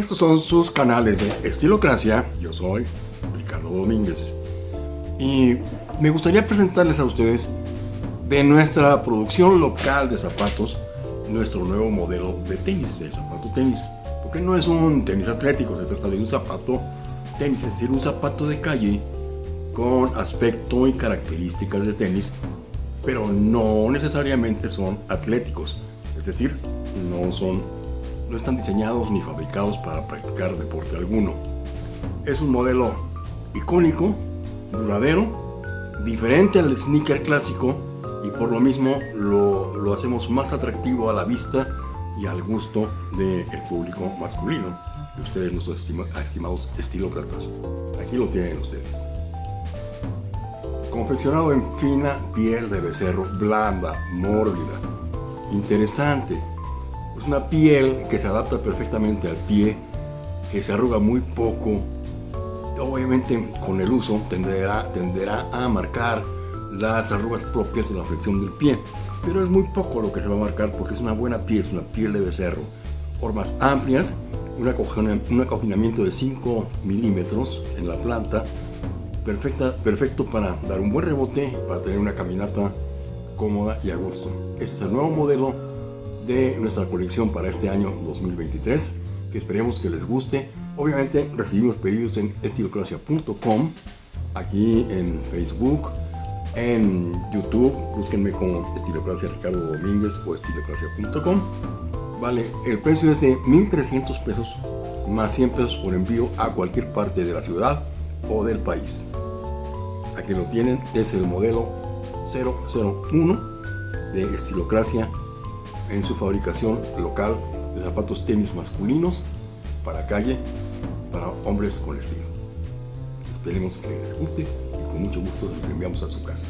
Estos son sus canales de Estilocracia. Yo soy Ricardo Domínguez. Y me gustaría presentarles a ustedes de nuestra producción local de zapatos, nuestro nuevo modelo de tenis, de zapato tenis. Porque no es un tenis atlético, se trata de un zapato tenis, es decir, un zapato de calle con aspecto y características de tenis, pero no necesariamente son atléticos. Es decir, no son no están diseñados ni fabricados para practicar deporte alguno. Es un modelo icónico, duradero, diferente al sneaker clásico y por lo mismo lo, hacemos más atractivo a la vista y al gusto del público masculino, de ustedes nuestros estimados estilócratas. Aquí lo tienen ustedes. Confeccionado en fina piel de becerro, blanda, mórbida, interesante, es una piel que se adapta perfectamente al pie, que se arruga muy poco. Obviamente con el uso tenderá, tenderá a marcar las arrugas propias de la flexión del pie. Pero es muy poco lo que se va a marcar porque es una buena piel, es una piel de becerro. Formas amplias, un acoginamiento de 5 milímetros en la planta, perfecto para dar un buen rebote, para tener una caminata cómoda y a gusto. Este es el nuevo modelo de nuestra colección para este año 2023 que esperemos que les guste. Obviamente recibimos pedidos en estilocracia.com aquí en Facebook en YouTube. Búsquenme como estilocracia Ricardo Domínguez o estilocracia.com vale el precio es de 1300 pesos más 100 pesos por envío a cualquier parte de la ciudad o del país. Aquí lo tienen es el modelo 001 de estilocracia en su fabricación local de zapatos tenis masculinos para calle, para hombres con estilo. Esperemos que les guste y con mucho gusto los enviamos a su casa.